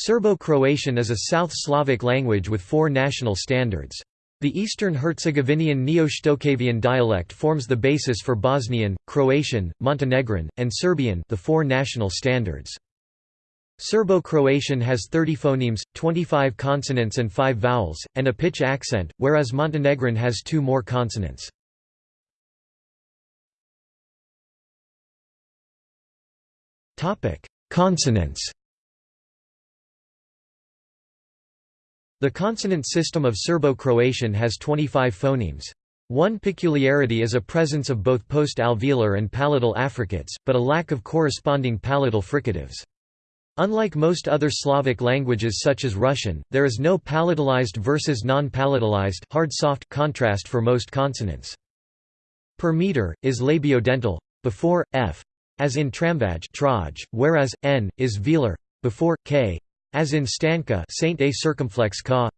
Serbo-Croatian is a South Slavic language with four national standards. The Eastern Herzegovinian Neo-Shtokavian dialect forms the basis for Bosnian, Croatian, Montenegrin, and Serbian the four national standards. Serbo-Croatian has 30 phonemes, 25 consonants and 5 vowels, and a pitch accent, whereas Montenegrin has two more consonants. Consonants The consonant system of Serbo-Croatian has 25 phonemes. One peculiarity is a presence of both post-alveolar and palatal affricates, but a lack of corresponding palatal fricatives. Unlike most other Slavic languages such as Russian, there is no palatalized versus non-palatalized hard-soft contrast for most consonants. Per meter, is labiodental, before, f, as in tramvaj whereas, n, is velar, before, k, as in stanka Saint A circumflex ka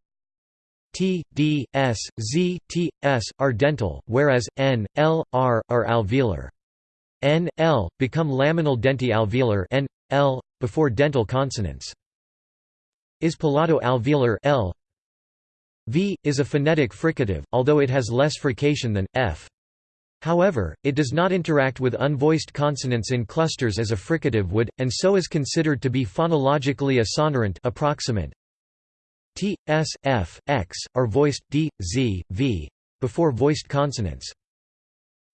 T, D, S, Z, T, S, are dental, whereas, N, L, R, are alveolar. N, L, become laminal denti alveolar N, L, before dental consonants. Is palato alveolar L. V, is a phonetic fricative, although it has less frication than, F. However, it does not interact with unvoiced consonants in clusters as a fricative would, and so is considered to be phonologically a sonorant approximant. T, S, F, X, are voiced, D, Z, V, before voiced consonants.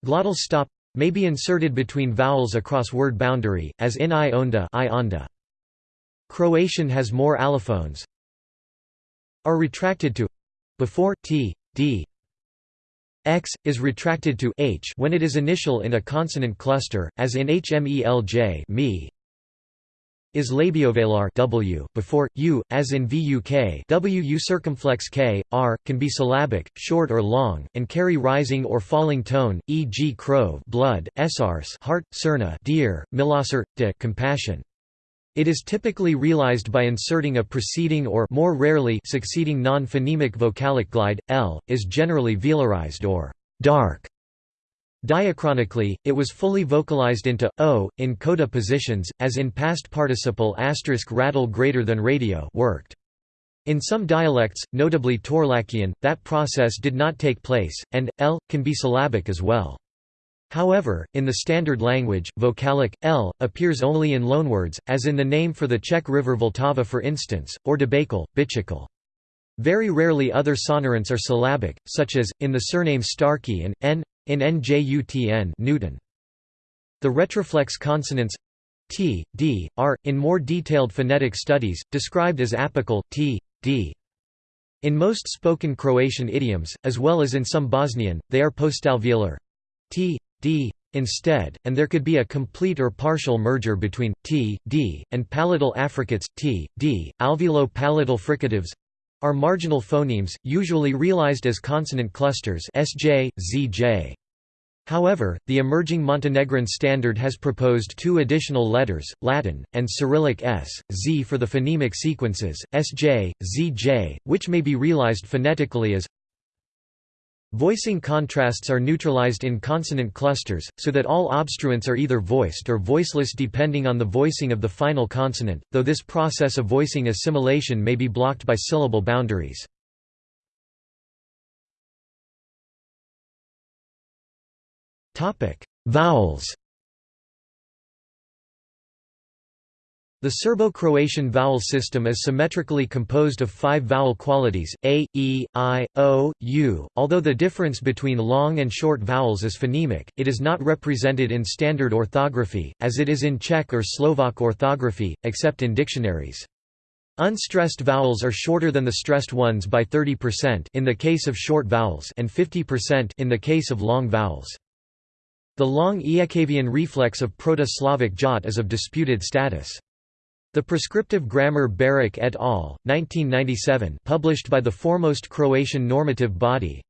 Glottal stop may be inserted between vowels across word boundary, as in I onda, I onda. Croatian has more allophones are retracted to before t, d, x, is retracted to h when it is initial in a consonant cluster, as in hmelj me, is labiovelar w before u, as in vuk wu circumflex k, r, can be syllabic, short or long, and carry rising or falling tone, e.g. krov blood, srs heart, cerna deer, milasr, de compassion. It is typically realized by inserting a preceding or more rarely succeeding non-phonemic vocalic glide. L is generally velarized or dark. Diachronically, it was fully vocalized into o in coda positions, as in past participle asterisk rattle greater than radio worked. In some dialects, notably Torlakian, that process did not take place, and l can be syllabic as well. However, in the standard language, vocalic, l, appears only in loanwords, as in the name for the Czech river Vltava for instance, or debakal, bichikal. Very rarely other sonorants are syllabic, such as, in the surname Starkey and, n, in njutn Newton. The retroflex consonants t, d, are, in more detailed phonetic studies, described as apical, t, d. In most spoken Croatian idioms, as well as in some Bosnian, they are postalveolar t, d instead, and there could be a complete or partial merger between t, d, and palatal affricates t, d. Alveolo-palatal fricatives are marginal phonemes, usually realized as consonant clusters sj, zj. However, the emerging Montenegrin standard has proposed two additional letters, Latin, and Cyrillic s, z for the phonemic sequences, sj, zj, which may be realized phonetically as Voicing contrasts are neutralized in consonant clusters, so that all obstruents are either voiced or voiceless depending on the voicing of the final consonant, though this process of voicing assimilation may be blocked by syllable boundaries. Vowels The Serbo-Croatian vowel system is symmetrically composed of five vowel qualities, a, e, i, o, u. Although the difference between long and short vowels is phonemic, it is not represented in standard orthography, as it is in Czech or Slovak orthography, except in dictionaries. Unstressed vowels are shorter than the stressed ones by 30% in the case of short vowels and 50% in the case of long vowels. The long Ijekavian reflex of Proto-Slavic jot is of disputed status. The prescriptive grammar Baric et al., 1997 published by the foremost Croatian normative body,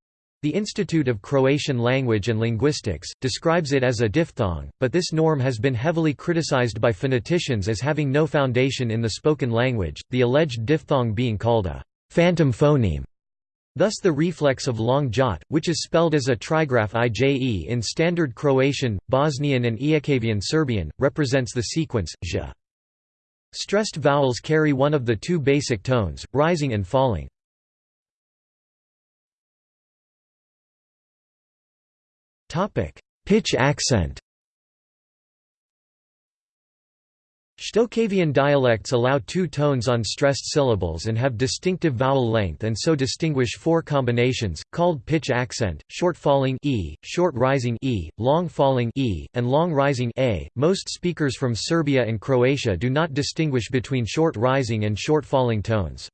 the Institute of Croatian Language and Linguistics, describes it as a diphthong, but this norm has been heavily criticized by phoneticians as having no foundation in the spoken language, the alleged diphthong being called a phantom phoneme. Thus the reflex of long jot, which is spelled as a trigraph ije in Standard Croatian, Bosnian and Ijekavian Serbian, represents the sequence, zh. Stressed vowels carry one of the two basic tones, rising and falling. Pitch accent Shtokavian dialects allow two tones on stressed syllables and have distinctive vowel length and so distinguish four combinations, called pitch accent, short falling e, short rising e, long falling e, and long rising a. Most speakers from Serbia and Croatia do not distinguish between short rising and short falling tones.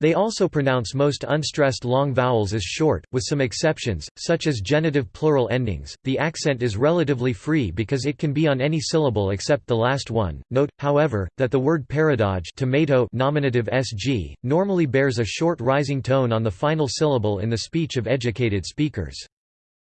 They also pronounce most unstressed long vowels as short, with some exceptions, such as genitive plural endings. The accent is relatively free because it can be on any syllable except the last one. Note, however, that the word paradoge tomato nominative sg normally bears a short rising tone on the final syllable in the speech of educated speakers.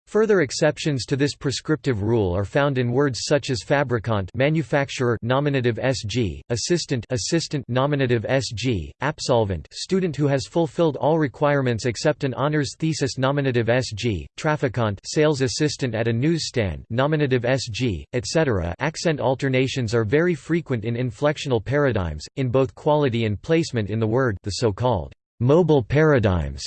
Further exceptions to this prescriptive rule are found in words such as fabricant manufacturer nominative sg, assistant assistant nominative sg, absolvent student who has fulfilled all requirements except an honors thesis nominative sg, trafficant sales assistant at a newsstand nominative sg, etc. Accent alternations are very frequent in inflectional paradigms, in both quality and placement in the word the so-called mobile paradigms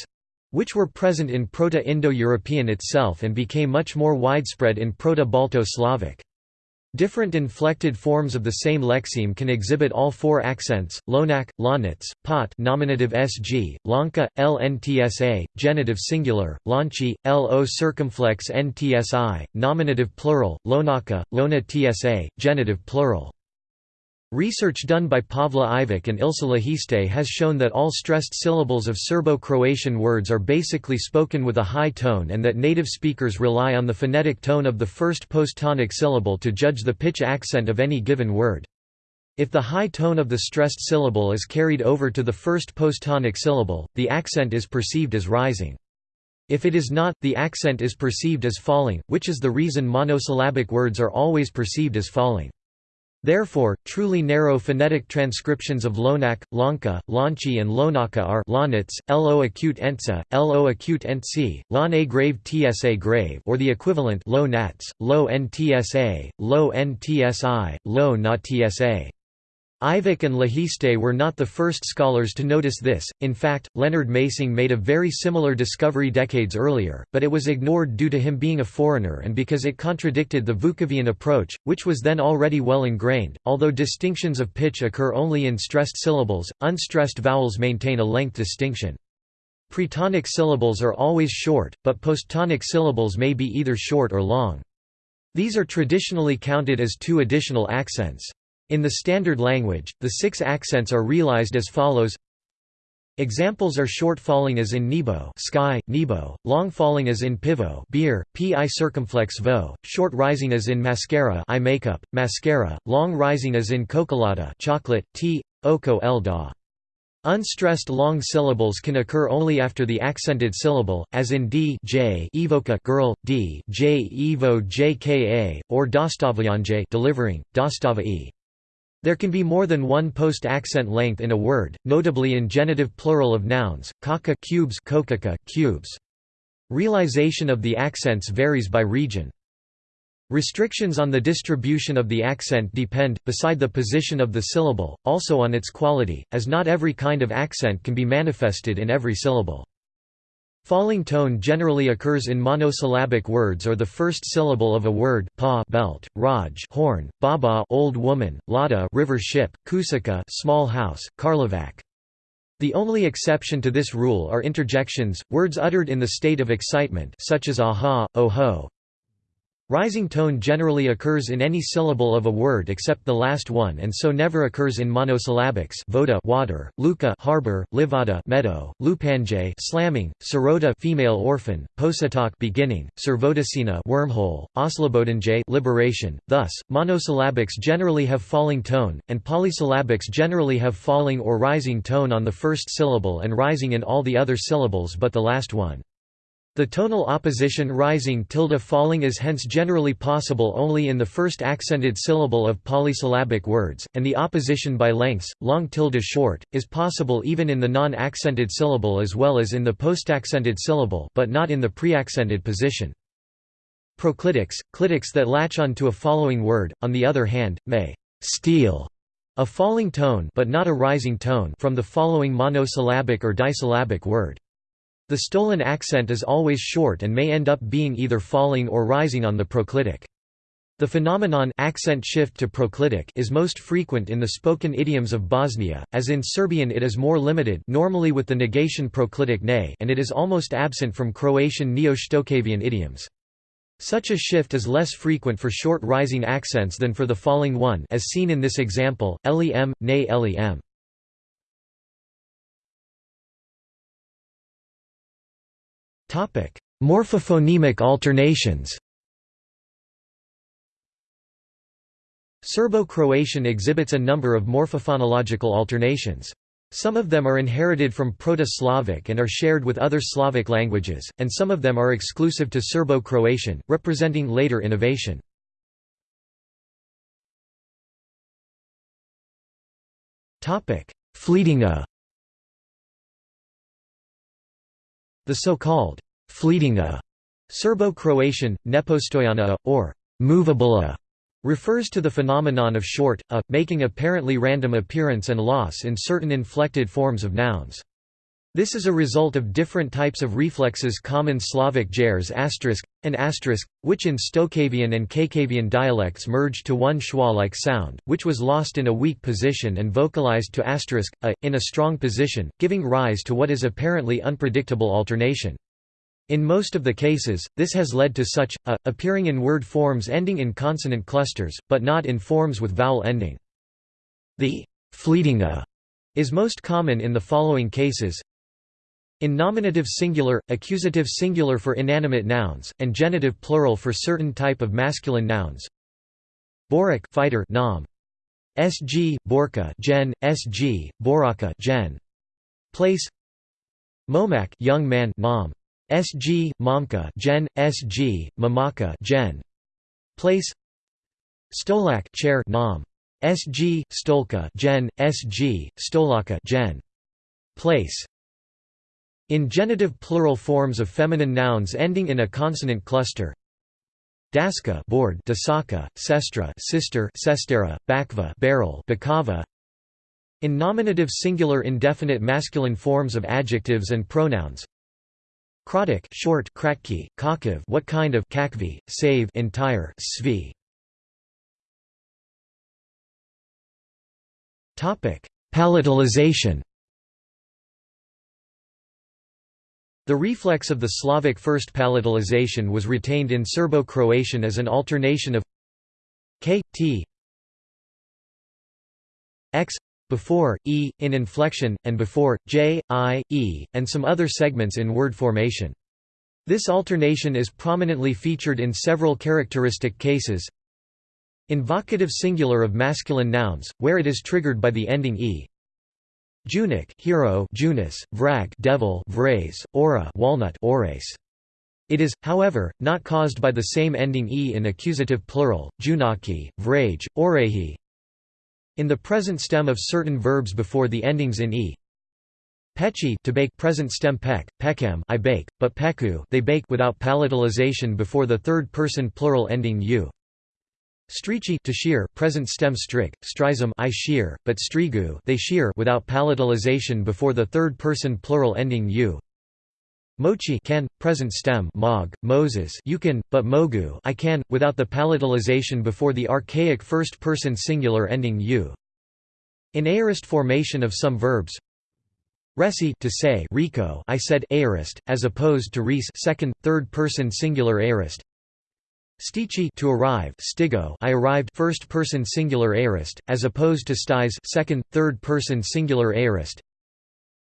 which were present in Proto-Indo-European itself and became much more widespread in Proto-Balto-Slavic. Different inflected forms of the same lexeme can exhibit all four accents: lonak, lonitz, pot, nominative sg, lanka, lntsa, genitive singular, lonchi, lo circumflex ntsi, nominative plural, lonaka, lona tsa, genitive plural. Research done by Pavle Ivic and Ilse Lehiste has shown that all stressed syllables of Serbo-Croatian words are basically spoken with a high tone and that native speakers rely on the phonetic tone of the first posttonic syllable to judge the pitch accent of any given word. If the high tone of the stressed syllable is carried over to the first posttonic syllable, the accent is perceived as rising. If it is not, the accent is perceived as falling, which is the reason monosyllabic words are always perceived as falling. Therefore, truly narrow phonetic transcriptions of Lonak, Lanka, Lanchi and Lonaka are Lonitz, Lo acute entsa, Lo acute entsi, Lon a grave tsa grave or the equivalent Lo nats, Lo ntsa, Lo ntsi, Lo not tsa. Ivic and Lehiste were not the first scholars to notice this, in fact, Leonhard Masing made a very similar discovery decades earlier, but it was ignored due to him being a foreigner and because it contradicted the Vukovian approach, which was then already well ingrained. Although distinctions of pitch occur only in stressed syllables, unstressed vowels maintain a length distinction. Pretonic syllables are always short, but posttonic syllables may be either short or long. These are traditionally counted as two additional accents. In the standard language, the six accents are realized as follows Examples are short falling as in nebo sky, nebo, long falling as in pivo beer, pi circumflex vo, short rising as in mascara eye makeup, mascara, long rising as in cocolata chocolate, t, oko el da. Unstressed long syllables can occur only after the accented syllable, as in d j evoca girl, d j evo jka, or dostavljanje delivering, dostava e. There can be more than one post-accent length in a word, notably in genitive plural of nouns, kaka cubes, kokaka cubes. Realization of the accents varies by region. Restrictions on the distribution of the accent depend, beside the position of the syllable, also on its quality, as not every kind of accent can be manifested in every syllable. Falling tone generally occurs in monosyllabic words or the first syllable of a word pa belt, raj horn, baba old woman, lada river ship, kusaka small house, karlovac. The only exception to this rule are interjections, words uttered in the state of excitement such as aha, oho, Rising tone generally occurs in any syllable of a word except the last one and so never occurs in monosyllabics voda water, luka harbor, livada meadow, lupanje slamming, sirota female orphan, posatok beginning, servodicina wormhole, oslobodanje liberation. Thus, monosyllabics generally have falling tone, and polysyllabics generally have falling or rising tone on the first syllable and rising in all the other syllables but the last one. The tonal opposition rising tilde falling is hence generally possible only in the first accented syllable of polysyllabic words, and the opposition by lengths, long tilde short, is possible even in the non-accented syllable as well as in the postaccented syllable but not in the preaccented position. Proclitics, clitics that latch on to a following word, on the other hand, may «steal» A falling tone but not a rising tone from the following monosyllabic or disyllabic word. The stolen accent is always short and may end up being either falling or rising on the proclitic. The phenomenon accent shift to proclitic is most frequent in the spoken idioms of Bosnia, as in Serbian it is more limited normally with the negation proclitic ne and it is almost absent from Croatian Neo-Shtokavian idioms. Such a shift is less frequent for short rising accents than for the falling one as seen in this example, lem, ne lem. Morphophonemic alternations Serbo-Croatian exhibits a number of morphophonological alternations. Some of them are inherited from Proto-Slavic and are shared with other Slavic languages, and some of them are exclusive to Serbo-Croatian, representing later innovation. Fleeting The so-called fleeting a Serbo-Croatian, nepostojana or movable a refers to the phenomenon of short, a, making apparently random appearance and loss in certain inflected forms of nouns. This is a result of different types of reflexes common Slavic jers asterisk, and asterisk, which in Stokavian and Kakavian dialects merged to one schwa-like sound, which was lost in a weak position and vocalized to asterisk, a, in a strong position, giving rise to what is apparently unpredictable alternation. In most of the cases, this has led to such, a, appearing in word forms ending in consonant clusters, but not in forms with vowel ending. The fleeting a is most common in the following cases in nominative singular, accusative singular for inanimate nouns, and genitive plural for certain type of masculine nouns. Borak fighter nom. Sg Borka gen Sg Boraka gen. Place Momak young man nom. SG, Momka Gen, SG, Mamaka Gen. Place Stolak chair nom. SG, Stolka Gen, SG, Stolaka Gen. Place in genitive plural forms of feminine nouns ending in a consonant cluster Daska board Dasaka, Sestra sister Sestera, Bakva barrel Bakava in nominative singular indefinite masculine forms of adjectives and pronouns Kratik short kratki, kakiv what kind of kakvi, save entire svi. Topic: Palatalization. The reflex of the Slavic first palatalization was retained in Serbo-Croatian as an alternation of k, t, x before, e, in inflection, and before, j, i, e, and some other segments in word formation. This alternation is prominently featured in several characteristic cases. In vocative singular of masculine nouns, where it is triggered by the ending e. Junik hero Junis, vrag devil vres, ora walnut ores. It is, however, not caused by the same ending e in accusative plural, junaki, vrage, orehi, in the present stem of certain verbs before the endings in e. Pechi to bake present stem pek, pekam I bake, but peku they bake without palatalization before the third person plural ending u. Strici to present stem strik, strizum I shear, but strigu they shear without palatalization before the third person plural ending u. Mochi can, present stem mog, Moses you can, but mogu I can, without the palatalization before the archaic first-person singular ending u. In aorist formation of some verbs, Resi to say Rico I said aorist, as opposed to res second, third-person singular aorist. Stici to arrive stigo I arrived first-person singular aorist, as opposed to stais second, third-person singular aorist.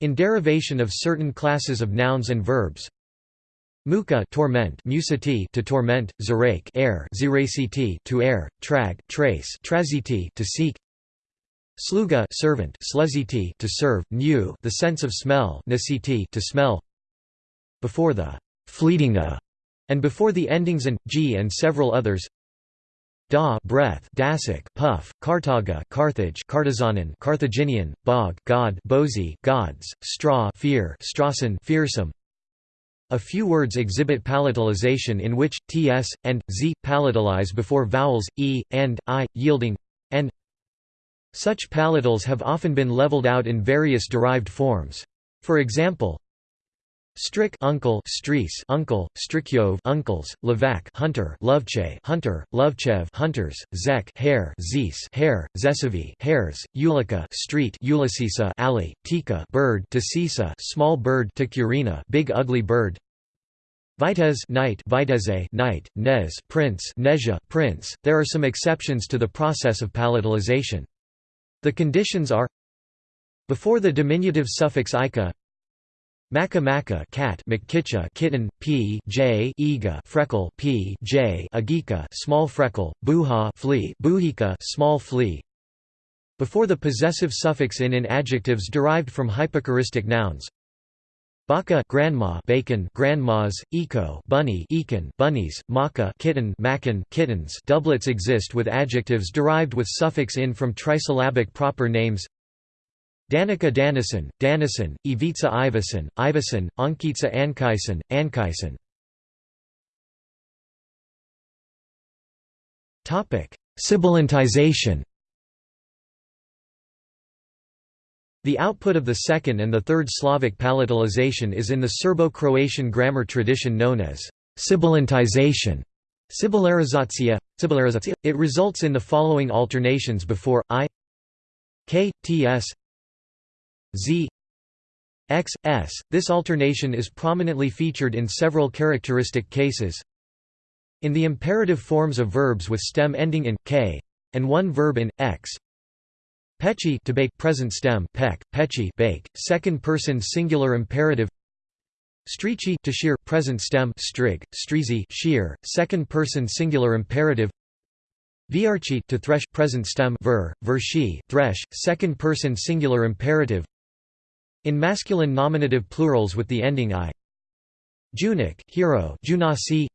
In derivation of certain classes of nouns and verbs, Muka torment musiti to torment, zerake air ziraciti to air, trag trace traziti to seek, sluga servant sleziti to serve, new the sense of smell nasiti to smell. Before the fleeting a and before the endings and g and several others, Da breath Dacic puff, Carthaga Carthage Cartizanan Carthaginian, bog God Bozi gods, straw fear Strassen fearsome. A few words exhibit palatalization in which ts and z palatalize before vowels e and i, yielding and Such palatals have often been leveled out in various derived forms. For example, Strick uncle, Strice uncle, Strikyov uncles, Levac hunter, Lovche hunter, Lovchev hunters, Zek hare, Zis hare, Zesevi hares, Ulika street, Ulyssisa alley, Tika bird, Tasisa small bird, Tikurina big ugly bird. Vitez knight Viteze knight Nez prince, Nezha prince. There are some exceptions to the process of palatalization. The conditions are before the diminutive suffix ika Maka maka cat McKitcha kitten p j ega freckle p j agika small freckle buha flea buhika small flea. Before the possessive suffix in in adjectives derived from hypochoristic nouns. Baka grandma bacon grandmas, eco bunny ekin bunnies, maka kitten makin kittens. Doublets exist with adjectives derived with suffix in from trisyllabic proper names Danica Danison, Danison, Ivica Ivason, Ivason, Ankitsa Ankaisen, Ankaisen. Sibilantization The output of the second and the third Slavic palatalization is in the Serbo-Croatian grammar tradition known as sibilantization. Sibilarizatia. It results in the following alternations before i, k, ts, z x, s. This alternation is prominently featured in several characteristic cases. In the imperative forms of verbs with stem ending in k and one verb in x. Pechi to bake present stem pek, pechi bake, second person singular imperative. Strici to shear present stem strig, strizi shear, second person singular imperative. Viarchi to thresh present stem ver, vershi thresh, second person singular imperative. In masculine nominative plurals with the ending i. Junik hero junasi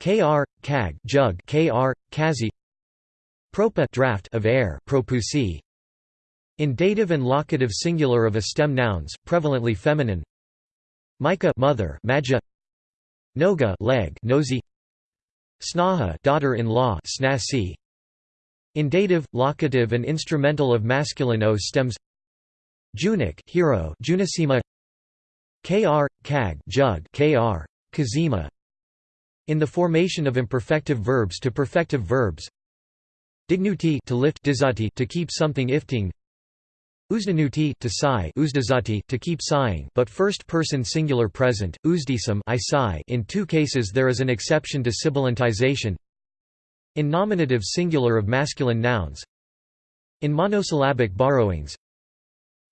kr kag jug kr kazi propa draft of air propusi in dative and locative singular of a stem nouns prevalently feminine Micah mother maja Noga leg nosy Snaha daughter-in-law snasi in dative, locative and instrumental of masculine o stems Junik hero Junisima Kr kag jug Kr Kazima. In the formation of imperfective verbs to perfective verbs. Dignuti to lift dizati to keep something ifting. Uzdanuti to sigh uzdazati to keep sighing. But first person singular present uzdisam I sigh. In two cases there is an exception to sibilantization in nominative singular of masculine nouns. In monosyllabic borrowings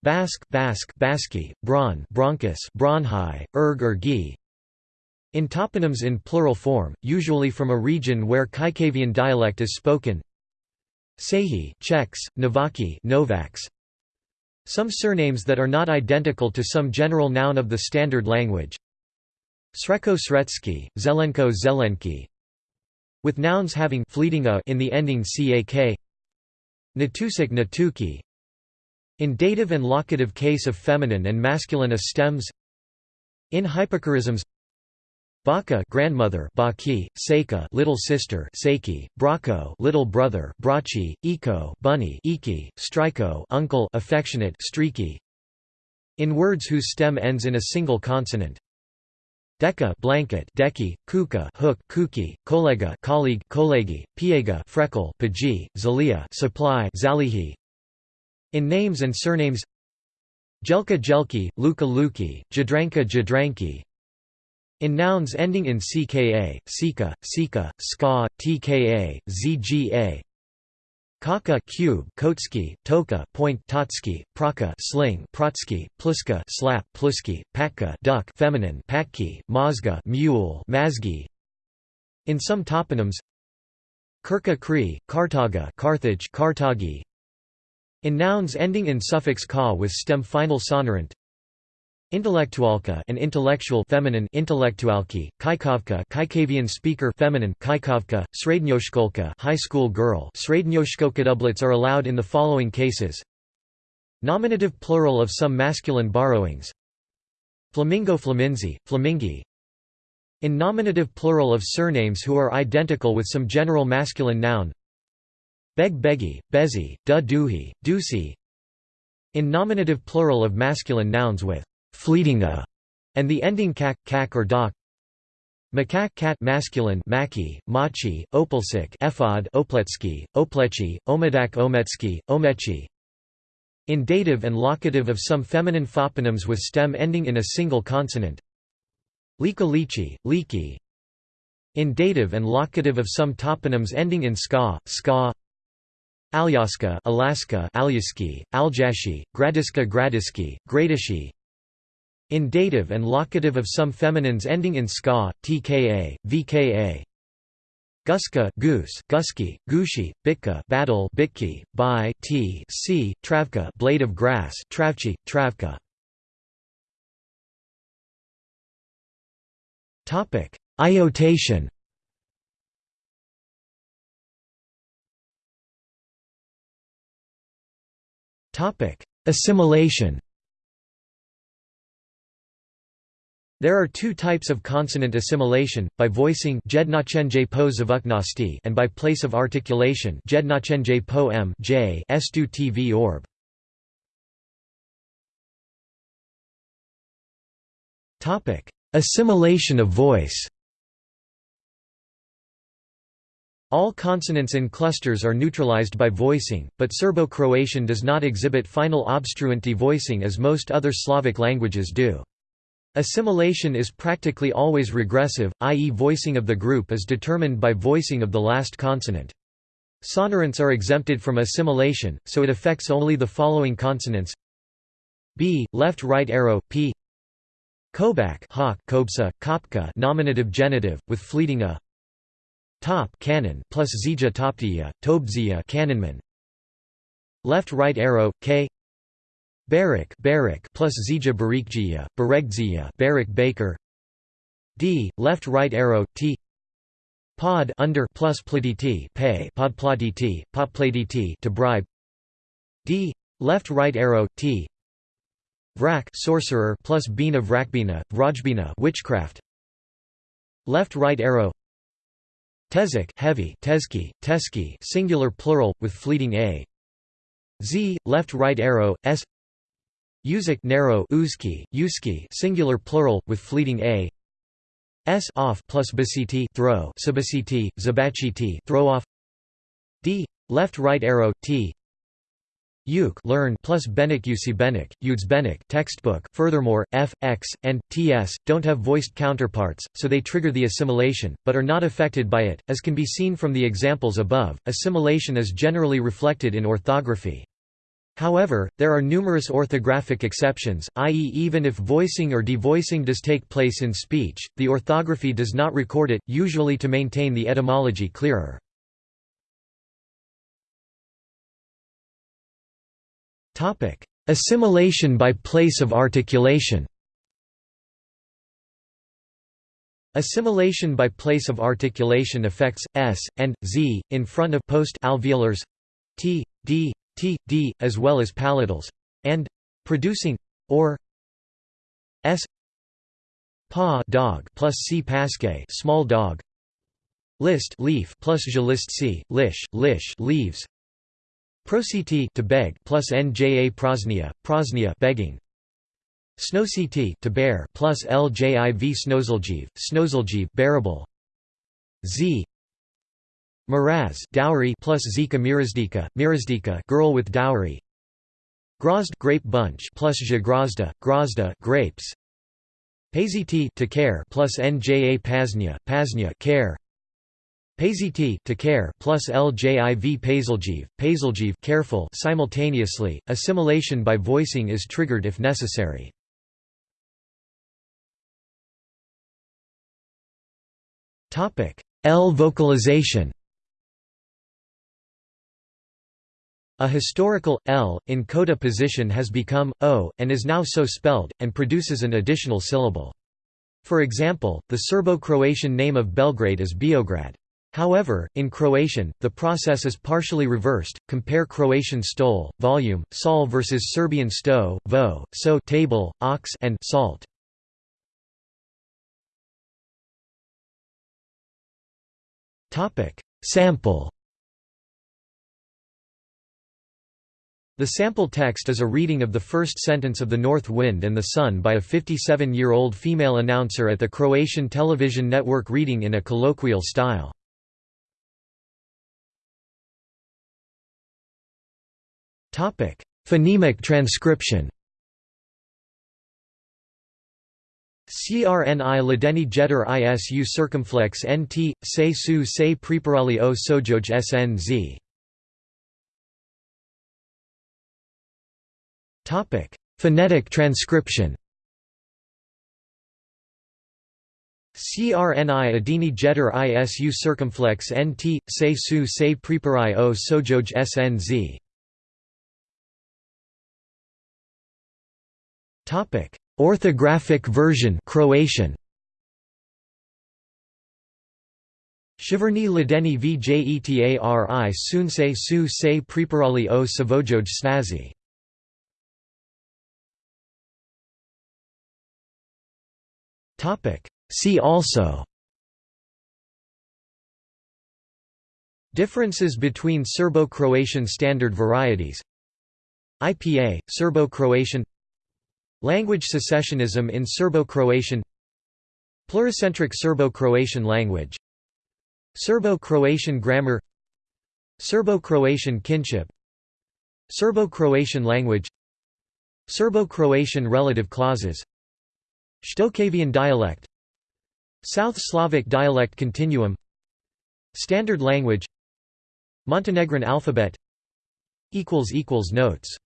Basque, Basque, Baski, Bron, Bronchus, Bronhi, Erg or Gi. In toponyms in plural form, usually from a region where Kajkavian dialect is spoken. Sehi, Czechs, Novaki, Novaks. Some surnames that are not identical to some general noun of the standard language. Sreko Sretsky, Zelenko Zelenki. With nouns having fleeting a in the ending cak. Natusik Natuki, in dative and locative case of feminine and masculine a stems. In hypochorisms Baka grandmother Baki, Seika little sister Seiki, Brako little brother Brachi, Iko bunny Iki, Striko uncle affectionate Streaky. In words whose stem ends in a single consonant. Deka blanket Deki, Kuka hook Kuki, Kolega colleague Kolegi, Piega freckle Paji, Zalia supply Zalihi in names and surnames Jelka Jelki, Luka Luki, Jadranka Jadranki. In nouns ending in ckA, Sika, Sika, Ska, Tka, Zga Kaka cube, Kotski, Toka, point, Totski, Praka, sling, Protsky, Pluska, slap, Pluski, Patka, duck, feminine, Patki, Mazga, mule, Mazgi. In some toponyms, Kirka Kri, Kartaga, Carthage, Kartagi, in nouns ending in suffix ka with stem final sonorant. Intellectualka and intellectual feminine intellectualki, kaikavka Kaikavian speaker feminine kaikavka, srednyoshkolka high school girl srednyoshkolka doublets are allowed in the following cases. Nominative plural of some masculine borrowings. Flamingo flaminzi, flamingi. In nominative plural of surnames who are identical with some general masculine noun beg begi, bezi, du duhi, dusi. In nominative plural of masculine nouns with fleeting a and the ending kak, kak or dak. Makak cat masculine maki, machi, opalsik ephod, opletsky, oplechi, omedak ometsky, omechi. In dative and locative of some feminine toponyms with stem ending in a single consonant. Lika lichi. In dative and locative of some toponyms ending in ska, ska. Alyaska, Alaska, Alyaski, Aljashi, Gradiska, Gradiski, Gradishi. In dative and locative of some feminines ending in ska, tka, vka. Guska, goose, gusky, gushi, bitka, battle, bitki, by, t, c, travka, blade of grass, travchi, travka. Topic: Iotation. Assimilation. There are two types of consonant assimilation, by voicing and by place of articulation. Assimilation of voice All consonants in clusters are neutralized by voicing, but Serbo-Croatian does not exhibit final obstruent devoicing as most other Slavic languages do. Assimilation is practically always regressive, i.e. voicing of the group is determined by voicing of the last consonant. Sonorants are exempted from assimilation, so it affects only the following consonants b, left right arrow, p Kobak hawk, kobsa, kopka nominative genitive, with fleeting a top cannon plus zija toptia, tobzia cannonman left right arrow, k Barak, Barak plus Zija Barikjia, Baregzia, Barak Baker. D, left right arrow, T. Pod under plus pldt pay pod pldt pod pladit to bribe. D, left right arrow, T. Vrak sorcerer plus bina vrakbina, vrajbina witchcraft. Left right arrow. Tezek heavy, tezki, teski singular plural with fleeting a. Z, left right arrow, S. Uzik narrow uzki, uski singular plural with fleeting a. S off plus basiti throw sabasiti zabachiti throw off. D left right arrow t Uke learn plus Benik Usi Benik, Uds Benik textbook. Furthermore, F, X, and TS don't have voiced counterparts, so they trigger the assimilation, but are not affected by it. As can be seen from the examples above, assimilation is generally reflected in orthography. However, there are numerous orthographic exceptions, i.e. even if voicing or devoicing does take place in speech, the orthography does not record it, usually to maintain the etymology clearer. Assimilation by place of articulation. Assimilation by place of articulation affects s and z in front of post alveolars t, d, t, d, as well as palatals, and producing, or s pa dog plus c pasque small dog list leaf plus je list c lish lish leaves prositi to beg plus nja prosnia prosnia begging snowct to bear plus ljiv snozljiv snozljiv bearable z Miraz dowry plus Zika mirazdika, mirazdika girl with dowry. Grozd grape bunch plus Zagrazda, grazda grapes. Paziti to care plus Nja pasnya, pasnya care. Paziti to care plus Ljiv Pazljiv, Pazljiv careful simultaneously. Assimilation by voicing is triggered if necessary. L vocalization A historical, L, in coda position has become, O, and is now so spelled, and produces an additional syllable. For example, the Serbo-Croatian name of Belgrade is Beograd. However, in Croatian, the process is partially reversed. Compare Croatian stol, volume, sol versus Serbian sto, vo, so table, ox, and salt. Topic: Sample The sample text is a reading of the first sentence of The North Wind and the Sun by a 57-year-old female announcer at the Croatian television network reading in a colloquial style. Phonemic transcription CRNI ladeni jeter isu circumflex nt, se su se preparali o sojoj snz. Phonetic transcription CRNI adini jeter isu circumflex nt, se su se prepari o sojoj snz. Topic. Orthographic version Croatian. Shiverni ladeni vjetari sunse su se priparali o savojoj snazi. Topic: See also. Differences between Serbo-Croatian standard varieties. IPA, Serbo-Croatian Language secessionism in Serbo-Croatian Pluricentric Serbo-Croatian language Serbo-Croatian grammar Serbo-Croatian kinship Serbo-Croatian language Serbo-Croatian relative clauses Shtokavian dialect South Slavic dialect continuum Standard language Montenegrin alphabet Notes